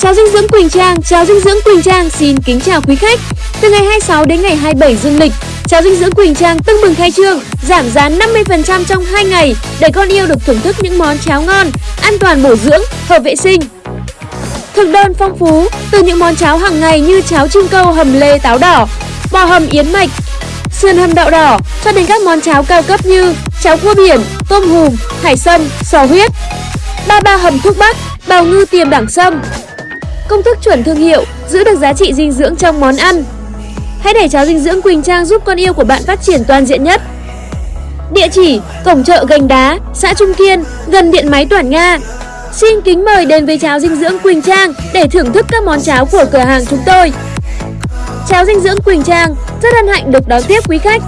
Cháo dinh dưỡng Quỳnh Trang, cháo dinh dưỡng Quỳnh Trang xin kính chào quý khách. Từ ngày 26 đến ngày 27 dương lịch, cháo dinh dưỡng Quỳnh Trang tưng bừng khai trương, giảm giá 50% trong 2 ngày để con yêu được thưởng thức những món cháo ngon, an toàn bổ dưỡng, hợp vệ sinh. Thực đơn phong phú từ những món cháo hàng ngày như cháo chim câu hầm lê táo đỏ, bò hầm yến mạch, sườn hầm đậu đỏ cho đến các món cháo cao cấp như cháo cua biển, tôm hùm, hải sâm, sò huyết, ba ba hầm thuốc bắc, bào ngư tiềm đẳng sâm. Công thức chuẩn thương hiệu, giữ được giá trị dinh dưỡng trong món ăn. Hãy để cháo dinh dưỡng Quỳnh Trang giúp con yêu của bạn phát triển toàn diện nhất. Địa chỉ: Cổng chợ Gành Đá, xã Trung Kiên, gần điện máy Toản Nga. Xin kính mời đến với cháo dinh dưỡng Quỳnh Trang để thưởng thức các món cháo của cửa hàng chúng tôi. Cháo dinh dưỡng Quỳnh Trang rất hân hạnh được đón tiếp quý khách.